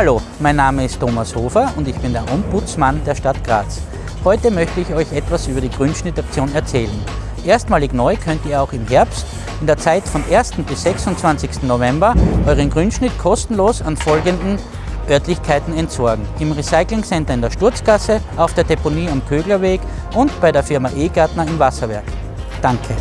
Hallo, mein Name ist Thomas Hofer und ich bin der Ombudsmann der Stadt Graz. Heute möchte ich euch etwas über die Grünschnittaktion erzählen. Erstmalig neu könnt ihr auch im Herbst in der Zeit von 1. bis 26. November euren Grünschnitt kostenlos an folgenden Örtlichkeiten entsorgen. Im Recyclingcenter in der Sturzgasse, auf der Deponie am Köglerweg und bei der Firma E-Gartner im Wasserwerk. Danke.